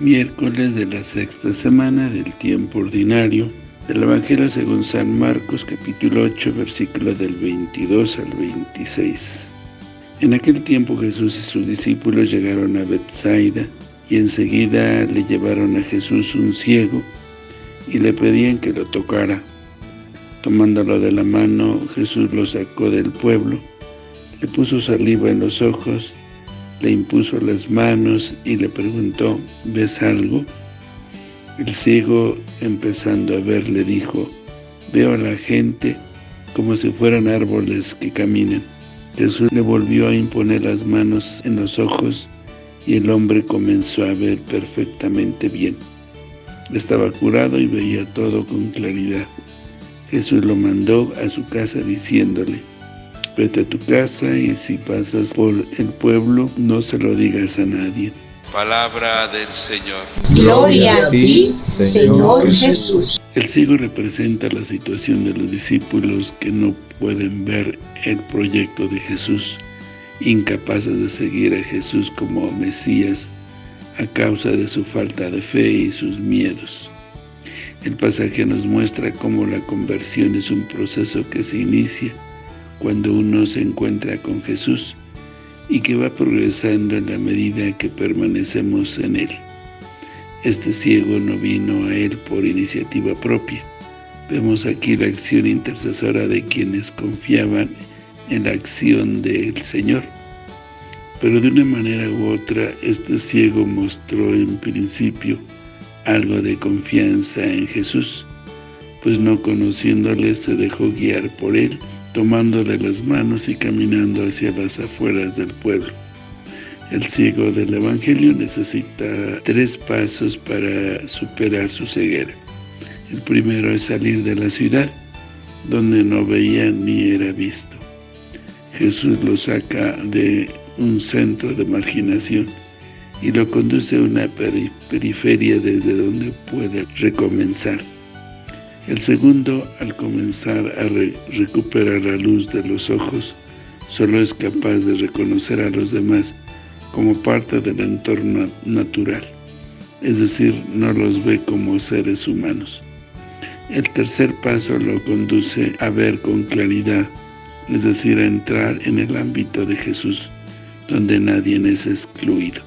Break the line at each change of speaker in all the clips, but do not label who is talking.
Miércoles de la sexta semana del tiempo ordinario del Evangelio según San Marcos, capítulo 8, versículo del 22 al 26. En aquel tiempo Jesús y sus discípulos llegaron a Bethsaida, y enseguida le llevaron a Jesús un ciego, y le pedían que lo tocara. Tomándolo de la mano, Jesús lo sacó del pueblo, le puso saliva en los ojos, le impuso las manos y le preguntó, ¿ves algo? El ciego, empezando a ver, le dijo, veo a la gente como si fueran árboles que caminan. Jesús le volvió a imponer las manos en los ojos y el hombre comenzó a ver perfectamente bien. Estaba curado y veía todo con claridad. Jesús lo mandó a su casa diciéndole, Vete a tu casa y si pasas por el pueblo, no se lo digas a nadie.
Palabra del Señor.
Gloria a ti, Señor Jesús.
El ciego representa la situación de los discípulos que no pueden ver el proyecto de Jesús, incapaces de seguir a Jesús como Mesías a causa de su falta de fe y sus miedos. El pasaje nos muestra cómo la conversión es un proceso que se inicia cuando uno se encuentra con Jesús y que va progresando en la medida que permanecemos en Él. Este ciego no vino a Él por iniciativa propia. Vemos aquí la acción intercesora de quienes confiaban en la acción del Señor. Pero de una manera u otra, este ciego mostró en principio algo de confianza en Jesús, pues no conociéndole se dejó guiar por Él tomándole las manos y caminando hacia las afueras del pueblo. El ciego del Evangelio necesita tres pasos para superar su ceguera. El primero es salir de la ciudad, donde no veía ni era visto. Jesús lo saca de un centro de marginación y lo conduce a una periferia desde donde puede recomenzar. El segundo, al comenzar a recuperar la luz de los ojos, solo es capaz de reconocer a los demás como parte del entorno natural, es decir, no los ve como seres humanos. El tercer paso lo conduce a ver con claridad, es decir, a entrar en el ámbito de Jesús, donde nadie es excluido.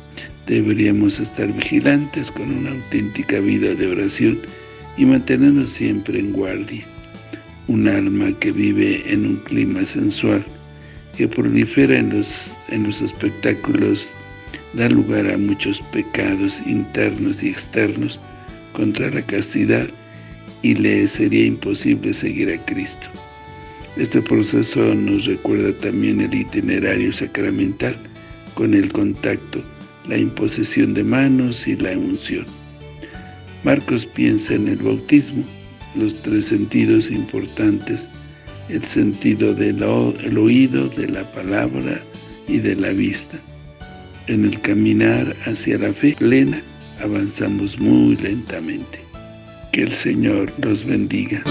Deberíamos estar vigilantes con una auténtica vida de oración y mantenernos siempre en guardia. Un alma que vive en un clima sensual, que prolifera en los, en los espectáculos, da lugar a muchos pecados internos y externos contra la castidad y le sería imposible seguir a Cristo. Este proceso nos recuerda también el itinerario sacramental con el contacto, la imposición de manos y la unción. Marcos piensa en el bautismo, los tres sentidos importantes, el sentido del oído, de la palabra y de la vista. En el caminar hacia la fe plena, avanzamos muy lentamente. Que el Señor los bendiga.